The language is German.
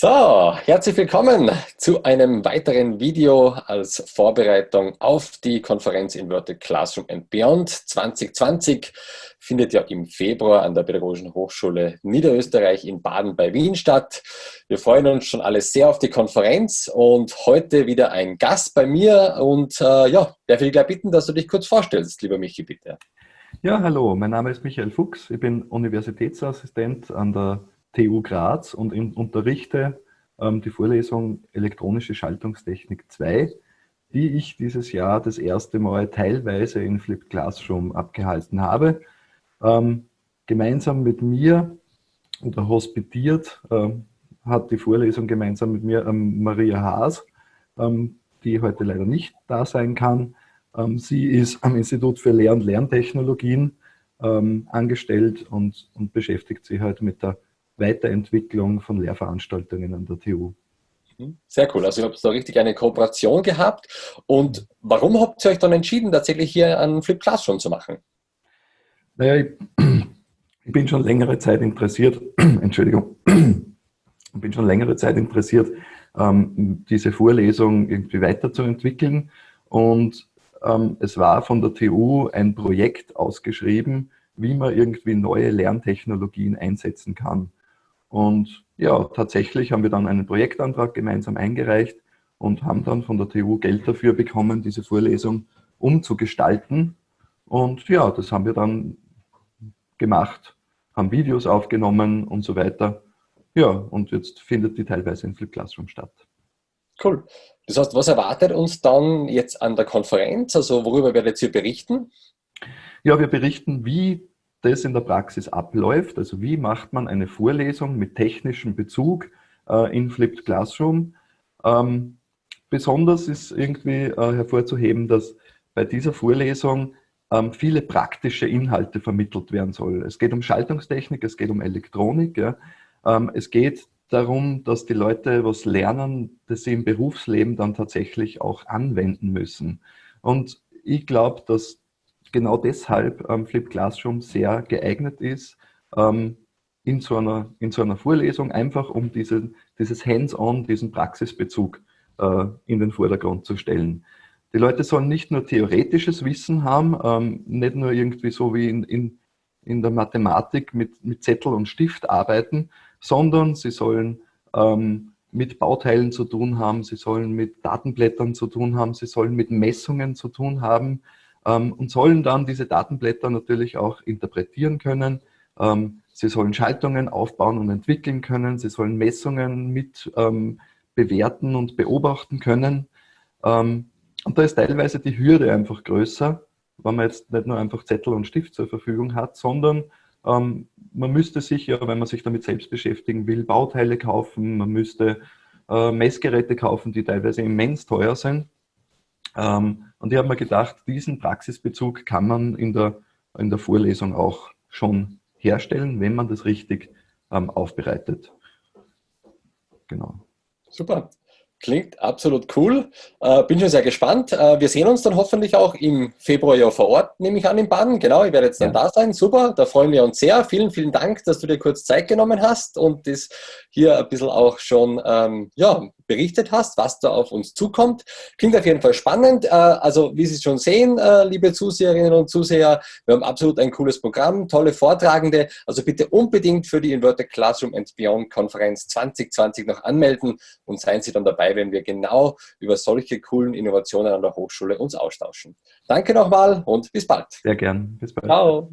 So, herzlich willkommen zu einem weiteren Video als Vorbereitung auf die Konferenz Inverted Classroom and Beyond 2020. Findet ja im Februar an der Pädagogischen Hochschule Niederösterreich in Baden bei Wien statt. Wir freuen uns schon alle sehr auf die Konferenz und heute wieder ein Gast bei mir. Und äh, ja, darf ich gleich bitten, dass du dich kurz vorstellst, lieber Michi, bitte. Ja, hallo, mein Name ist Michael Fuchs. Ich bin Universitätsassistent an der TU Graz und unterrichte ähm, die Vorlesung Elektronische Schaltungstechnik 2, die ich dieses Jahr das erste Mal teilweise in Flipped Classroom abgehalten habe. Ähm, gemeinsam mit mir oder hospitiert ähm, hat die Vorlesung gemeinsam mit mir ähm, Maria Haas, ähm, die heute leider nicht da sein kann. Ähm, sie ist am Institut für Lehr- und Lerntechnologien angestellt und, und beschäftigt sich halt mit der Weiterentwicklung von Lehrveranstaltungen an der TU. Mhm. Sehr cool. Also ihr habt da richtig eine Kooperation gehabt. Und warum habt ihr euch dann entschieden, tatsächlich hier einen Flip Classroom zu machen? Naja, ich, ich bin schon längere Zeit interessiert, Entschuldigung, ich bin schon längere Zeit interessiert, ähm, diese Vorlesung irgendwie weiterzuentwickeln. Und ähm, es war von der TU ein Projekt ausgeschrieben, wie man irgendwie neue Lerntechnologien einsetzen kann. Und ja, tatsächlich haben wir dann einen Projektantrag gemeinsam eingereicht und haben dann von der TU Geld dafür bekommen, diese Vorlesung umzugestalten. Und ja, das haben wir dann gemacht, haben Videos aufgenommen und so weiter. Ja, und jetzt findet die teilweise in Flip Classroom statt. Cool. Das heißt, was erwartet uns dann jetzt an der Konferenz? Also worüber werdet ihr berichten? Ja, wir berichten, wie das in der Praxis abläuft. Also wie macht man eine Vorlesung mit technischem Bezug äh, in Flipped Classroom. Ähm, besonders ist irgendwie äh, hervorzuheben, dass bei dieser Vorlesung ähm, viele praktische Inhalte vermittelt werden soll. Es geht um Schaltungstechnik, es geht um Elektronik. Ja. Ähm, es geht darum, dass die Leute was lernen, das sie im Berufsleben dann tatsächlich auch anwenden müssen. Und ich glaube, dass genau deshalb ähm, Flip Classroom sehr geeignet ist, ähm, in, so einer, in so einer Vorlesung, einfach um diese, dieses Hands-on, diesen Praxisbezug äh, in den Vordergrund zu stellen. Die Leute sollen nicht nur theoretisches Wissen haben, ähm, nicht nur irgendwie so wie in, in, in der Mathematik mit, mit Zettel und Stift arbeiten, sondern sie sollen ähm, mit Bauteilen zu tun haben, sie sollen mit Datenblättern zu tun haben, sie sollen mit Messungen zu tun haben, und sollen dann diese Datenblätter natürlich auch interpretieren können. Ähm, sie sollen Schaltungen aufbauen und entwickeln können. Sie sollen Messungen mit ähm, bewerten und beobachten können. und da ist teilweise die Hürde einfach größer, wenn man jetzt nicht nur einfach Zettel und Stift zur Verfügung hat, sondern man müsste sich ja, wenn man sich damit selbst beschäftigen will, Bauteile kaufen, man müsste äh, Messgeräte kaufen, die teilweise immens teuer sind. Ähm, und ich habe mir gedacht, diesen Praxisbezug kann man in der, in der Vorlesung auch schon herstellen, wenn man das richtig ähm, aufbereitet. Genau. Super. Klingt absolut cool. Äh, bin schon sehr gespannt. Äh, wir sehen uns dann hoffentlich auch im Februar ja vor Ort, nehme ich an, in Baden. Genau, ich werde jetzt dann ja. da sein. Super, da freuen wir uns sehr. Vielen, vielen Dank, dass du dir kurz Zeit genommen hast und das hier ein bisschen auch schon ähm, ja, berichtet hast, was da auf uns zukommt. Klingt auf jeden Fall spannend. Äh, also wie Sie schon sehen, äh, liebe Zuseherinnen und Zuseher, wir haben absolut ein cooles Programm, tolle Vortragende. Also bitte unbedingt für die Inverted Classroom and Beyond Konferenz 2020 noch anmelden und seien Sie dann dabei, wenn wir genau über solche coolen Innovationen an der Hochschule uns austauschen. Danke nochmal und bis bald. Sehr gern. Bis bald. Ciao.